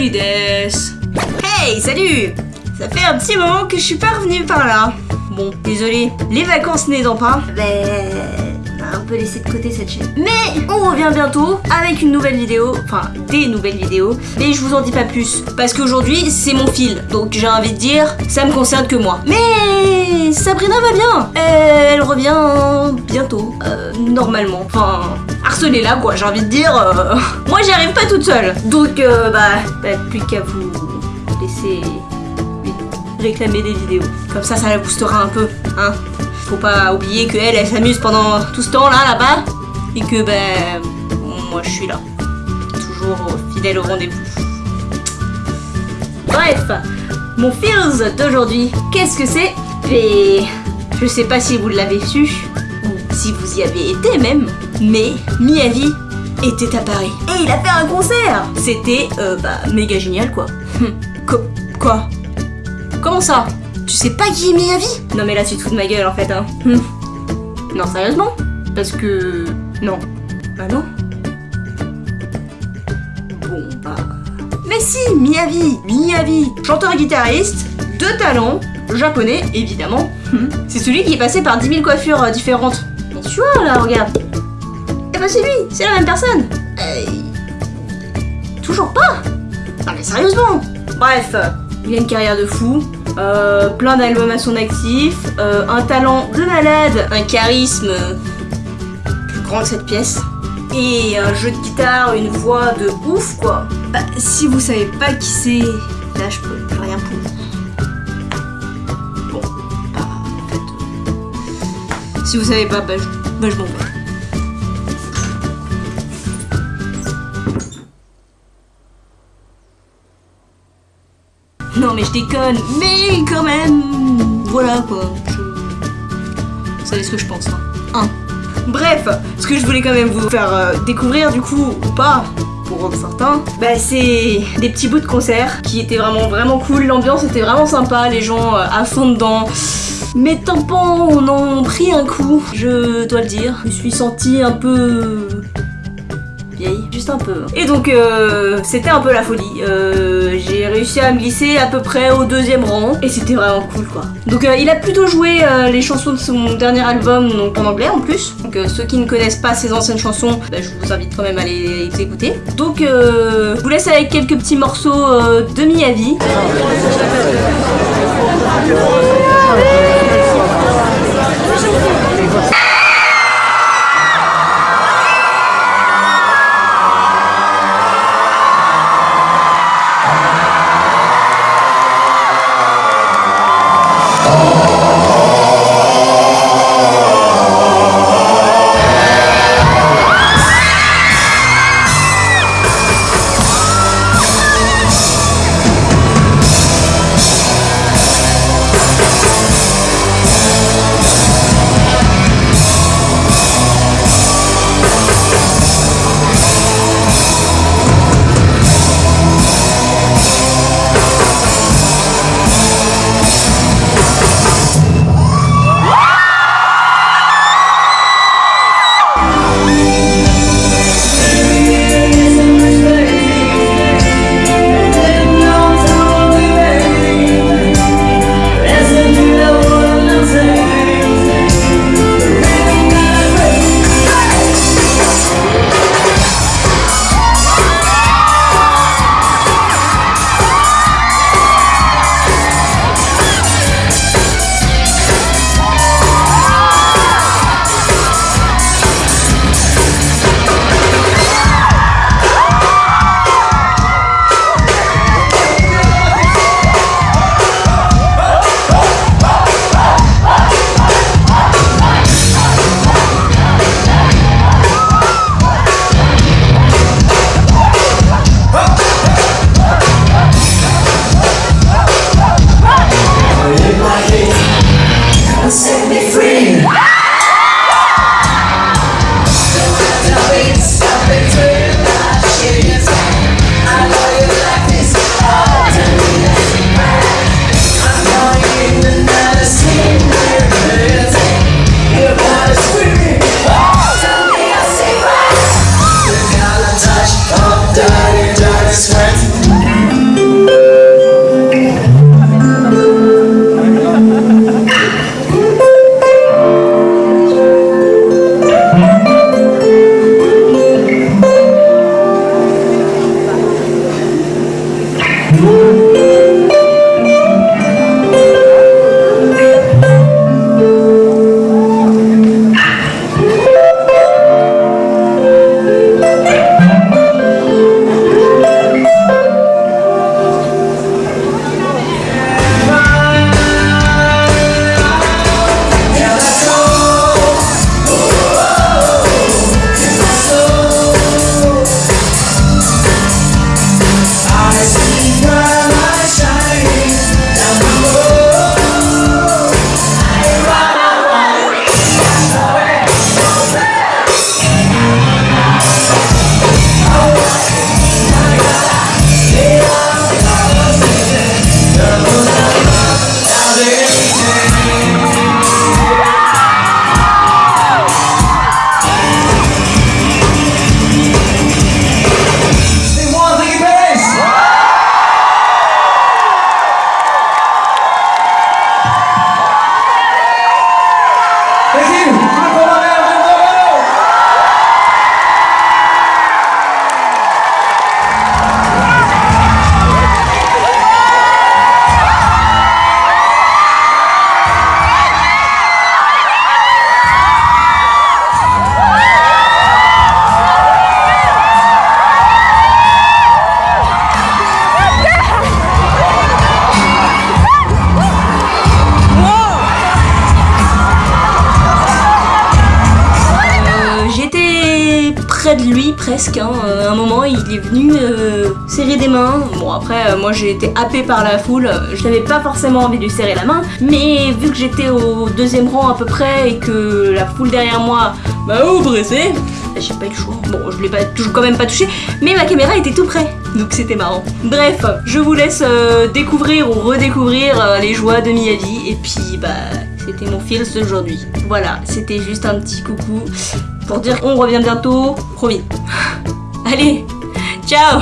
Hey, salut. Ça fait un petit moment que je suis pas revenue par là. Bon, désolé, les vacances n'aidant pas, ben... un peu laissé de côté cette chaîne. Mais on revient bientôt avec une nouvelle vidéo, enfin des nouvelles vidéos, mais je vous en dis pas plus, parce qu'aujourd'hui c'est mon fil, donc j'ai envie de dire, ça me concerne que moi. Mais Sabrina va bien, elle revient bientôt, euh, normalement, enfin harcelez-la quoi, j'ai envie de dire, euh, moi j'y arrive pas toute seule. Donc euh, bah, bah plus qu'à vous laisser réclamer des vidéos. Comme ça, ça la boostera un peu, hein. Faut pas oublier que elle, s'amuse pendant tout ce temps là, là-bas, et que ben, moi je suis là, toujours fidèle au rendez-vous. Bref, mon feels d'aujourd'hui, qu'est-ce que c'est? Et je sais pas si vous l'avez su, ou si vous y avez été même, mais Miyavi était à Paris. Et il a fait un concert C'était, euh, bah, méga génial quoi. Co- quoi? Comment ça? Tu sais pas qui est Miyavi Non mais là tu te fous de ma gueule en fait hein. Hum. Non sérieusement Parce que... Non. Bah non. Bon bah... Mais si, Miyavi Miyavi Chanteur-guitariste, de talent, japonais évidemment. Hum. C'est celui qui est passé par 10 000 coiffures euh, différentes. Mais tu vois là, regarde. Eh ben c'est lui, c'est la même personne. Euh, Toujours pas Non mais sérieusement Bref, il a une carrière de fou, euh, plein d'albums à son actif, euh, un talent de malade, un charisme plus grand que cette pièce, et un jeu de guitare, une voix de ouf quoi. Bah, si vous savez pas qui c'est, là je peux rien pour vous. Bon, bah en fait, euh, si vous savez pas, bah je, bah, je m'en vais. Mais je déconne, mais quand même Voilà quoi. Vous savez ce que je pense. Hein. Bref, ce que je voulais quand même vous faire euh, découvrir du coup, ou pas, pour certains, bah c'est des petits bouts de concert qui étaient vraiment vraiment cool, l'ambiance était vraiment sympa, les gens euh, à fond dedans. Mes tampons en ont pris un coup, je dois le dire. Je me suis sentie un peu juste un peu. Et donc euh, c'était un peu la folie. Euh, J'ai réussi à me glisser à peu près au deuxième rang et c'était vraiment cool quoi. Donc euh, il a plutôt joué les chansons de son dernier album donc en anglais en plus. Donc ceux qui ne connaissent pas ses anciennes chansons, bah, je vous invite quand même à les, écouter. Donc je vous laisse avec quelques petits morceaux de Miyavi. De lui presque. hein. Euh, un moment, il est venu euh, serrer des mains. Bon, après, euh, moi j'ai été happée par la foule. Je n'avais pas forcément envie de lui serrer la main, mais vu que j'étais au deuxième rang à peu près et que la foule derrière moi m'a oppressé, bah, j'ai pas eu le choix. Bon, je l'ai pas quand même pas touché, mais ma caméra était tout près, donc c'était marrant. Bref, je vous laisse découvrir ou redécouvrir les joies de Miyavi, et puis bah c'était mon fils d'aujourd'hui. Voilà, c'était juste un petit coucou pour dire qu'on revient bientôt, promis. Allez, ciao